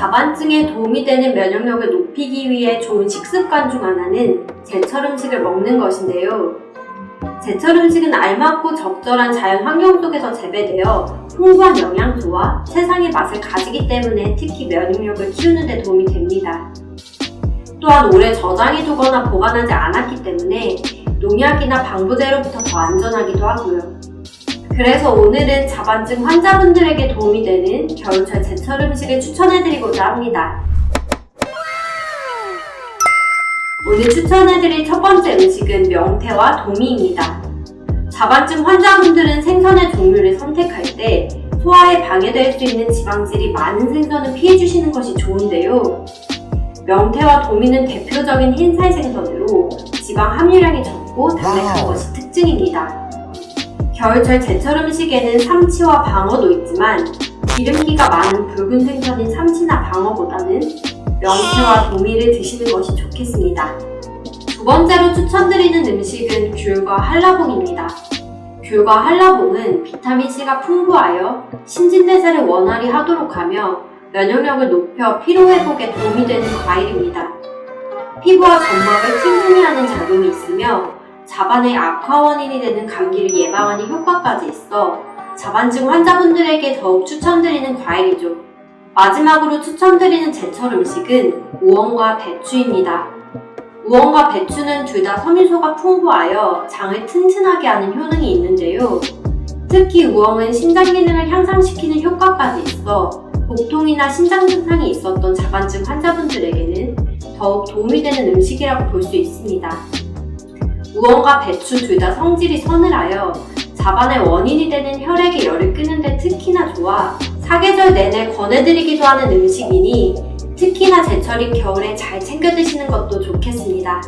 자반증에 도움이 되는 면역력을 높이기 위해 좋은 식습관 중 하나는 제철 음식을 먹는 것인데요. 제철 음식은 알맞고 적절한 자연 환경 속에서 재배되어 풍부한 영양소와 세상의 맛을 가지기 때문에 특히 면역력을 키우는 데 도움이 됩니다. 또한 오래 저장해두거나 보관하지 않았기 때문에 농약이나 방부제로부터 더 안전하기도 하고요. 그래서 오늘은 자반증 환자분들에게 도움이 되는 겨울철 제철 음식을 추천해드리고자 합니다. 오늘 추천해드릴 첫 번째 음식은 명태와 도미입니다. 자반증 환자분들은 생선의 종류를 선택할 때 소화에 방해될 수 있는 지방질이 많은 생선을 피해주시는 것이 좋은데요. 명태와 도미는 대표적인 흰살 생선으로 지방 함유량이 적고 담백한 것이 특징입니다. 겨울철 제철 음식에는 삼치와 방어도 있지만 기름기가 많은 붉은 생선인 삼치나 방어보다는 명태와 도미를 드시는 것이 좋겠습니다. 두 번째로 추천드리는 음식은 귤과 한라봉입니다. 귤과 한라봉은 비타민C가 풍부하여 신진대사를 원활히 하도록 하며 면역력을 높여 피로회복에 도움이 되는 과일입니다. 피부와 점막을 팅팅이 하는 작용이 있으며 자반의 악화 원인이 되는 감기를 예방하는 효과까지 있어 자반증 환자분들에게 더욱 추천드리는 과일이죠. 마지막으로 추천드리는 제철 음식은 우엉과 배추입니다. 우엉과 배추는 둘 다 섬유소가 풍부하여 장을 튼튼하게 하는 효능이 있는데요. 특히 우엉은 신장 기능을 향상시키는 효과까지 있어 복통이나 신장 증상이 있었던 자반증 환자분들에게는 더욱 도움이 되는 음식이라고 볼 수 있습니다. 우엉과 배추 둘 다 성질이 서늘하여 자반의 원인이 되는 혈액의 열을 끄는데 특히나 좋아 사계절 내내 권해드리기도 하는 음식이니 특히나 제철인 겨울에 잘 챙겨 드시는 것도 좋겠습니다.